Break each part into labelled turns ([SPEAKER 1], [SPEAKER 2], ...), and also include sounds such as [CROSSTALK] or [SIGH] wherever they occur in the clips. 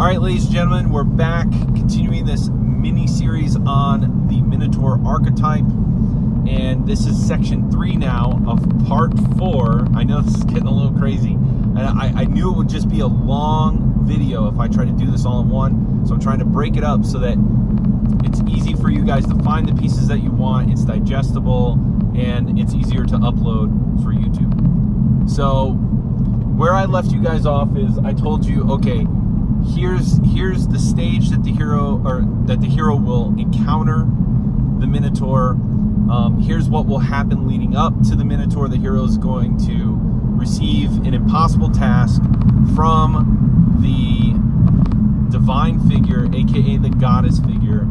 [SPEAKER 1] All right, ladies and gentlemen, we're back continuing this mini series on the Minotaur archetype. And this is section three now of part four. I know this is getting a little crazy. And I, I knew it would just be a long video if I tried to do this all in one. So I'm trying to break it up so that it's easy for you guys to find the pieces that you want. It's digestible and it's easier to upload for YouTube. So where I left you guys off is I told you, okay, here's here's the stage that the hero or that the hero will encounter the Minotaur. Um, here's what will happen leading up to the Minotaur. The hero is going to receive an impossible task from the divine figure, aka the goddess figure,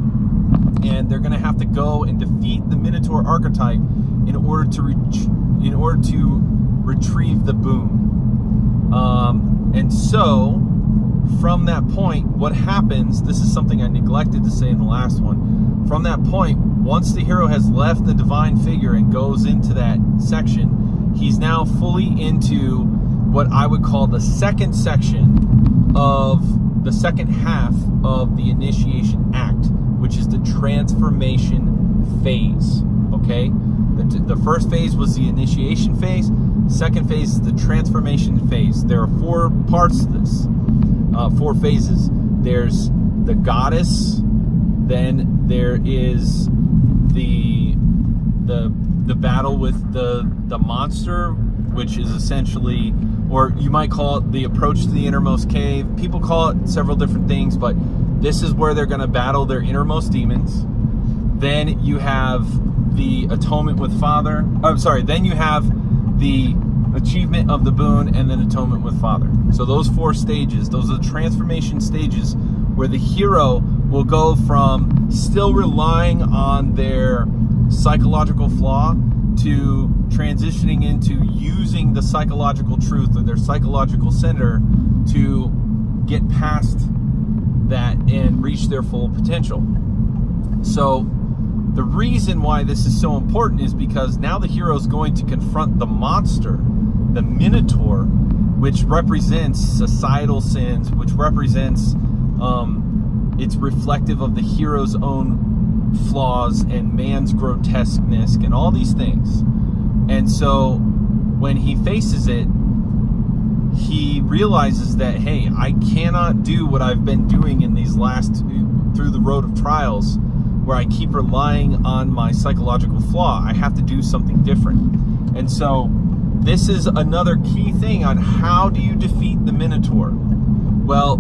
[SPEAKER 1] and they're going to have to go and defeat the Minotaur archetype in order to in order to retrieve the boon. Um, and so from that point, what happens, this is something I neglected to say in the last one, from that point, once the hero has left the divine figure and goes into that section, he's now fully into what I would call the second section of the second half of the initiation act, which is the transformation phase, okay? The, the first phase was the initiation phase, second phase is the transformation phase. There are four parts to this uh, four phases. There's the goddess, then there is the the the battle with the the monster, which is essentially, or you might call it the approach to the innermost cave. People call it several different things, but this is where they're going to battle their innermost demons. Then you have the atonement with Father. I'm sorry. Then you have the achievement of the boon, and then atonement with Father. So those four stages, those are the transformation stages where the hero will go from still relying on their psychological flaw to transitioning into using the psychological truth or their psychological center to get past that and reach their full potential. So the reason why this is so important is because now the hero is going to confront the monster the Minotaur, which represents societal sins, which represents, um, it's reflective of the hero's own flaws and man's grotesqueness and all these things. And so when he faces it, he realizes that, hey, I cannot do what I've been doing in these last, through the road of trials, where I keep relying on my psychological flaw. I have to do something different. And so this is another key thing on how do you defeat the Minotaur. Well,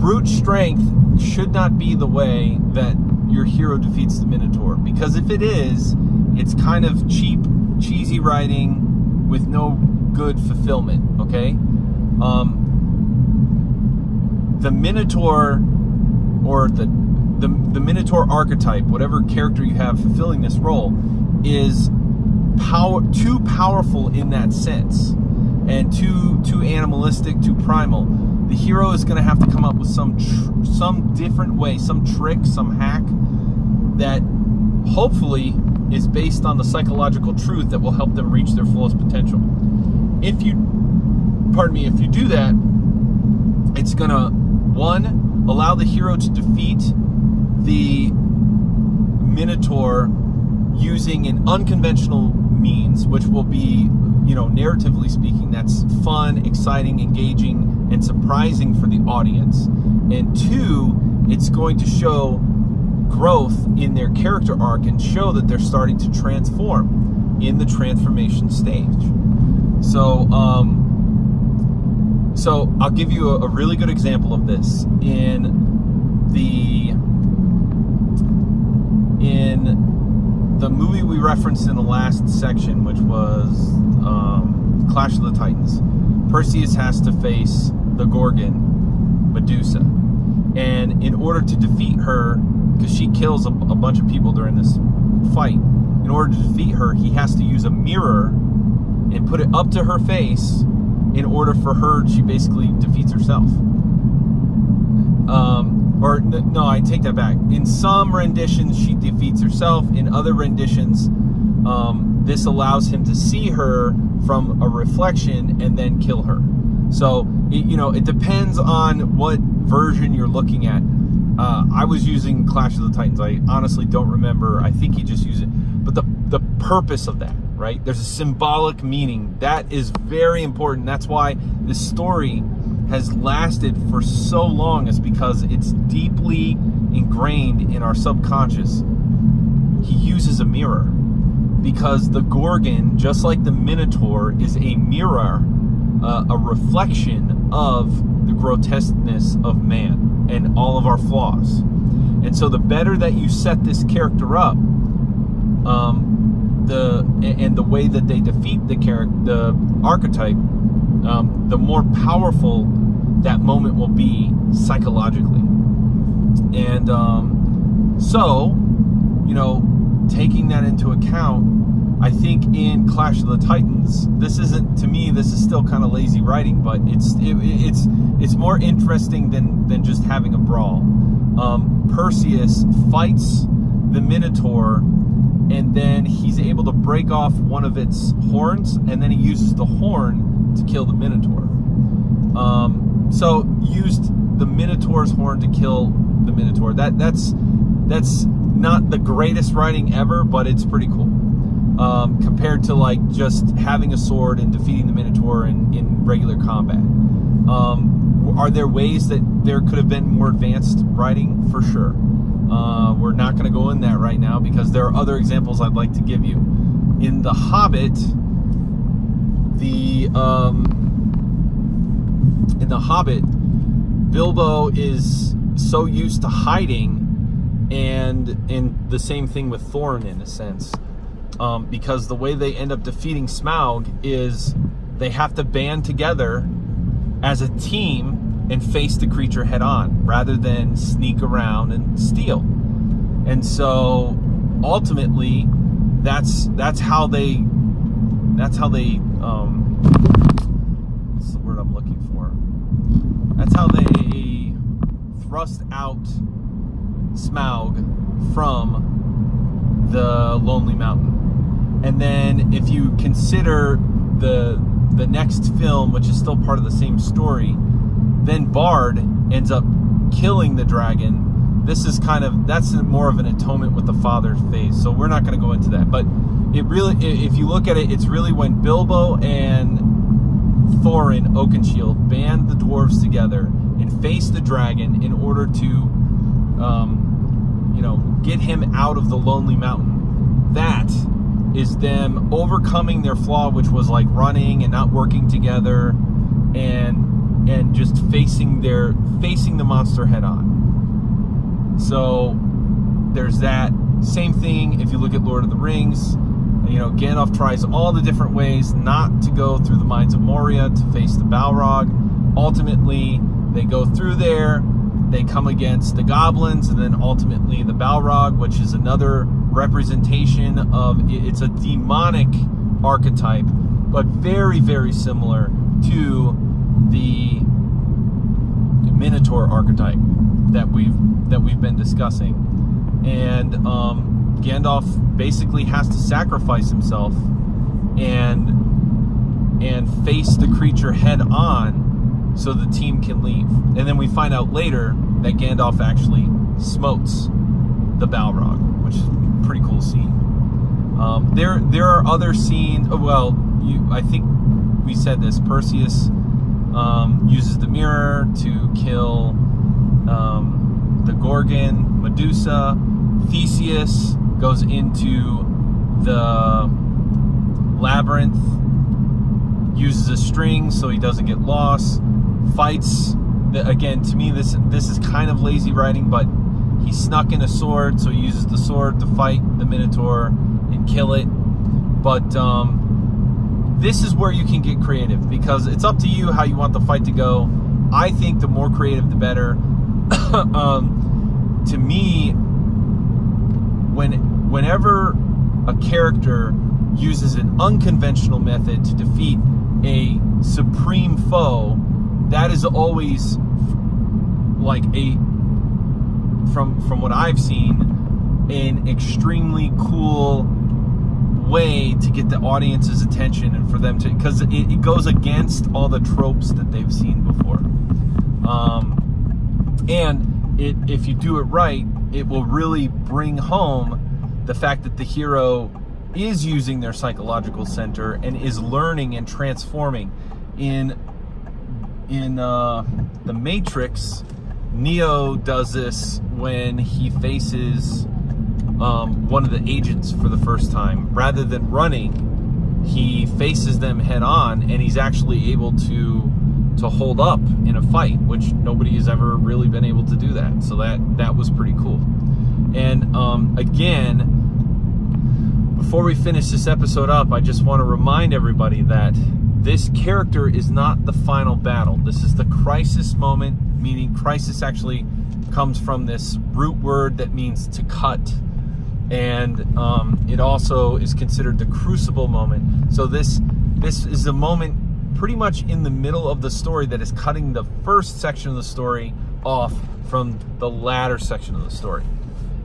[SPEAKER 1] brute strength should not be the way that your hero defeats the Minotaur. Because if it is, it's kind of cheap, cheesy writing with no good fulfillment, okay? Um, the Minotaur or the, the, the Minotaur archetype, whatever character you have fulfilling this role, is power too powerful in that sense and too too animalistic too primal the hero is going to have to come up with some some different way some trick some hack that hopefully is based on the psychological truth that will help them reach their fullest potential. If you pardon me if you do that it's going to one allow the hero to defeat the minotaur using an unconventional means, which will be, you know, narratively speaking, that's fun, exciting, engaging, and surprising for the audience. And two, it's going to show growth in their character arc and show that they're starting to transform in the transformation stage. So, um, so I'll give you a, a really good example of this in the in the movie we referenced in the last section, which was um, Clash of the Titans, Perseus has to face the Gorgon, Medusa. And in order to defeat her, because she kills a, a bunch of people during this fight, in order to defeat her, he has to use a mirror and put it up to her face in order for her, she basically defeats herself. Um, or no, I take that back. In some renditions, she defeats herself. In other renditions, um, this allows him to see her from a reflection and then kill her. So, it, you know, it depends on what version you're looking at. Uh, I was using Clash of the Titans. I honestly don't remember. I think he just used it. But the, the purpose of that, right? There's a symbolic meaning. That is very important. That's why this story has lasted for so long is because it's deeply ingrained in our subconscious. He uses a mirror because the Gorgon, just like the Minotaur, is a mirror, uh, a reflection of the grotesqueness of man and all of our flaws. And so the better that you set this character up, um, the and the way that they defeat the character, the archetype, um, the more powerful that moment will be psychologically. And um, so, you know, taking that into account, I think in Clash of the Titans, this isn't to me. This is still kind of lazy writing, but it's it, it's it's more interesting than than just having a brawl. Um, Perseus fights the Minotaur, and then he's able to break off one of its horns, and then he uses the horn to kill the Minotaur. Um, so used the Minotaur's horn to kill the Minotaur. That that's that's not the greatest writing ever, but it's pretty cool um, compared to like just having a sword and defeating the Minotaur in, in regular combat. Um, are there ways that there could have been more advanced writing? For sure. Uh, we're not going to go in that right now because there are other examples I'd like to give you. In The Hobbit, the um, in The Hobbit, Bilbo is so used to hiding, and and the same thing with Thorin in a sense um, because the way they end up defeating Smaug is they have to band together as a team and face the creature head on rather than sneak around and steal. And so ultimately that's that's how they that's how they um what's the word I'm looking for? That's how they thrust out Smaug from the Lonely Mountain. And then if you consider the the next film, which is still part of the same story, then Bard ends up killing the dragon. This is kind of that's more of an atonement with the father's phase. So we're not going to go into that. But it really, if you look at it, it's really when Bilbo and Thorin Oakenshield band the dwarves together and face the dragon in order to, um, you know, get him out of the lonely mountain. That is them overcoming their flaw, which was like running and not working together, and and just facing their facing the monster head on. So there's that. Same thing if you look at Lord of the Rings. You know, Gandalf tries all the different ways not to go through the Mines of Moria to face the Balrog. Ultimately, they go through there, they come against the goblins, and then ultimately the Balrog, which is another representation of it's a demonic archetype, but very, very similar to the Minotaur archetype that we've that we've been discussing. And um, Gandalf basically has to sacrifice himself and and face the creature head on so the team can leave. And then we find out later that Gandalf actually smotes the Balrog, which is a pretty cool scene. Um, there, there are other scenes. Oh, well, you, I think we said this. Perseus um, uses the mirror to kill um, the Gorgon, Medusa. Theseus goes into the labyrinth, uses a string so he doesn't get lost. Fights. Again, to me, this this is kind of lazy writing, but he snuck in a sword, so he uses the sword to fight the Minotaur and kill it. But um, this is where you can get creative because it's up to you how you want the fight to go. I think the more creative, the better. [COUGHS] um, to me, when whenever a character uses an unconventional method to defeat a supreme foe, that is always like a from from what I've seen, an extremely cool way to get the audience's attention and for them to because it, it, goes against all the tropes that they've seen before. Um, and it if you do it right it will really bring home the fact that the hero is using their psychological center and is learning and transforming in in uh, the matrix neo does this when he faces um, one of the agents for the first time. Rather than running, he faces them head on and he's actually able to to hold up in a fight, which nobody has ever really been able to do that. So that that was pretty cool. And um, again, before we finish this episode up, I just want to remind everybody that this character is not the final battle. This is the crisis moment, meaning crisis actually comes from this root word that means to cut and um, it also is considered the crucible moment. So this this is the moment pretty much in the middle of the story that is cutting the first section of the story off from the latter section of the story.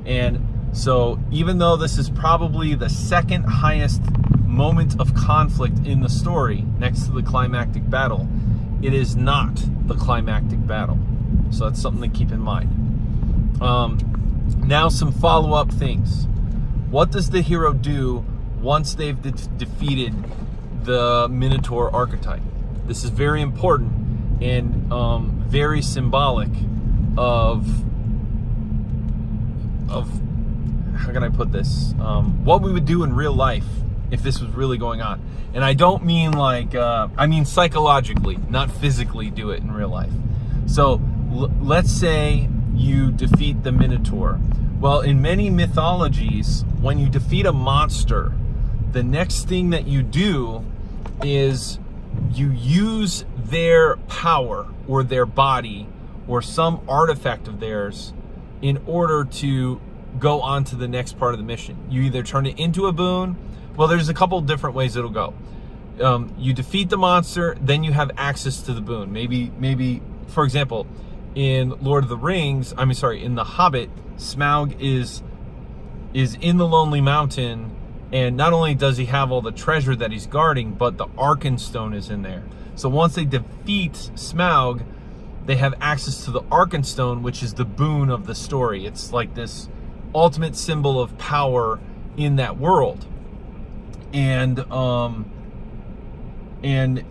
[SPEAKER 1] And so even though this is probably the second highest moment of conflict in the story next to the climactic battle, it is not the climactic battle. So that's something to keep in mind. Um, now some follow-up things. What does the hero do once they've de defeated the Minotaur archetype? This is very important and um, very symbolic of of how can I put this? Um, what we would do in real life if this was really going on. And I don't mean like, uh, I mean psychologically, not physically do it in real life. So let's say you defeat the Minotaur. Well, in many mythologies, when you defeat a monster, the next thing that you do is you use their power or their body or some artifact of theirs in order to go on to the next part of the mission. You either turn it into a boon. Well, there's a couple different ways it'll go. Um, you defeat the monster, then you have access to the boon. Maybe, maybe, for example, in Lord of the Rings, I mean, sorry, in The Hobbit, Smaug is is in the Lonely Mountain, and not only does he have all the treasure that he's guarding, but the Arkenstone is in there. So once they defeat Smaug, they have access to the Arkenstone, which is the boon of the story. It's like this ultimate symbol of power in that world. And um and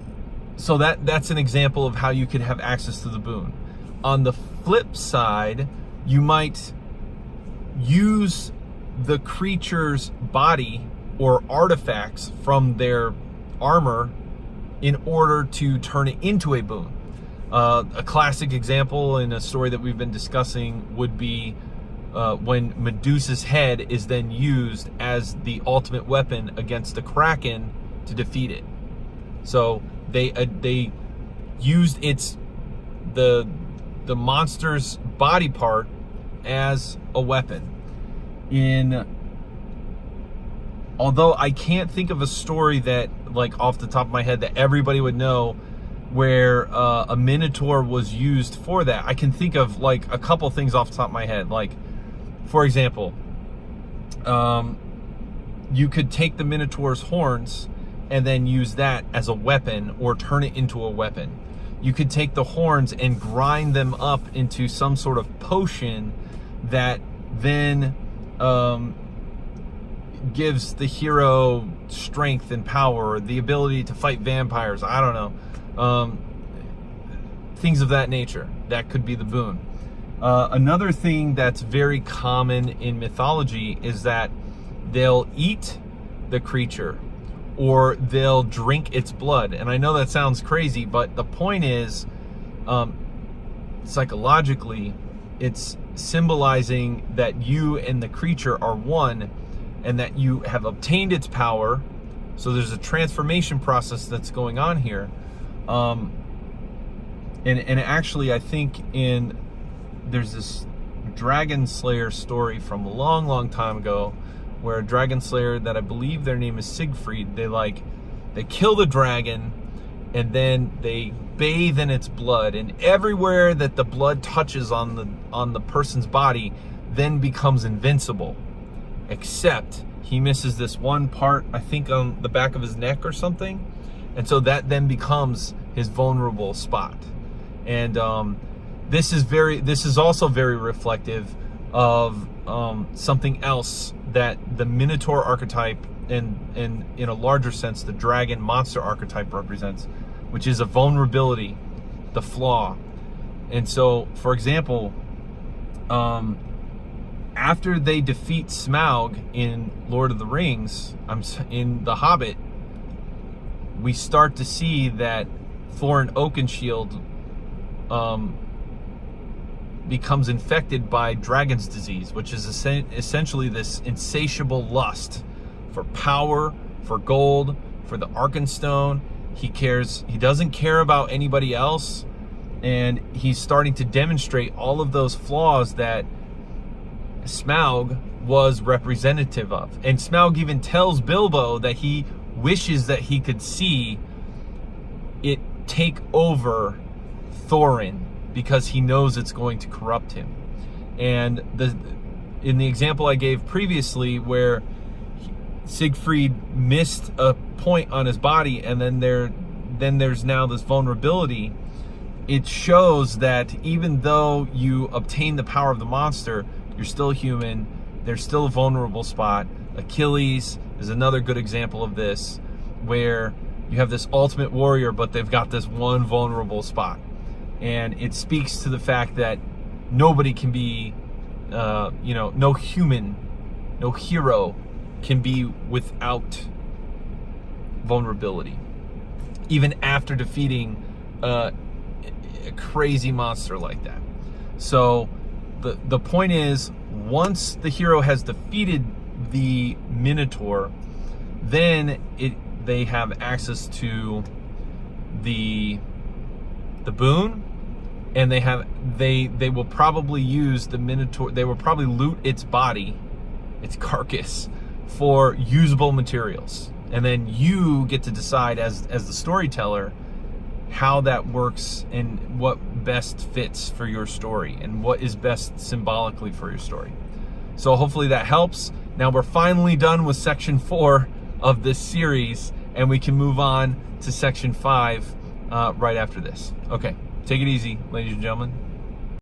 [SPEAKER 1] so that that's an example of how you could have access to the boon. On the flip side, you might use the creature's body or artifacts from their armor in order to turn it into a boon. Uh, a classic example in a story that we've been discussing would be uh, when Medusa's head is then used as the ultimate weapon against the Kraken to defeat it. So they uh, they used its the the monster's body part as a weapon. In although I can't think of a story that like off the top of my head that everybody would know where uh, a minotaur was used for that. I can think of like a couple things off the top of my head. Like, for example, um, you could take the minotaur's horns and then use that as a weapon or turn it into a weapon. You could take the horns and grind them up into some sort of potion that then um, gives the hero strength and power, the ability to fight vampires. I don't know. Um, things of that nature. That could be the boon. Uh, another thing that's very common in mythology is that they'll eat the creature or they'll drink its blood. And I know that sounds crazy, but the point is, um, psychologically, it's symbolizing that you and the creature are one and that you have obtained its power. So there's a transformation process that's going on here. Um, and, and actually, I think in there's this Dragon Slayer story from a long, long time ago where a Dragon Slayer that I believe their name is Siegfried, they like, they kill the dragon and then they bathe in its blood and everywhere that the blood touches on the on the person's body then becomes invincible except he misses this one part, I think on the back of his neck or something. And so that then becomes his vulnerable spot. And um, this is very, this is also very reflective of um, something else that the Minotaur archetype and, and in a larger sense, the dragon monster archetype represents, which is a vulnerability, the flaw. And so, for example, um, after they defeat Smaug in Lord of the Rings, I'm in The Hobbit, we start to see that Thorin Oakenshield um, becomes infected by dragon's disease, which is essentially this insatiable lust for power, for gold, for the Arkenstone. He cares, he doesn't care about anybody else. And he's starting to demonstrate all of those flaws that Smaug was representative of. And Smaug even tells Bilbo that he wishes that he could see it take over Thorin because he knows it's going to corrupt him. And the in the example I gave previously where Siegfried missed a point on his body and then there then there's now this vulnerability it shows that even though you obtain the power of the monster you're still human. There's still a vulnerable spot. Achilles is another good example of this, where you have this ultimate warrior, but they've got this one vulnerable spot. And it speaks to the fact that nobody can be, uh, you know, no human, no hero can be without vulnerability. Even after defeating uh, a crazy monster like that. So the, the point is, once the hero has defeated the Minotaur, then it they have access to the the boon and they have they they will probably use the minotaur they will probably loot its body its carcass for usable materials and then you get to decide as as the storyteller how that works and what best fits for your story and what is best symbolically for your story. So hopefully that helps. Now we're finally done with section four of this series and we can move on to section five uh, right after this. Okay, take it easy, ladies and gentlemen.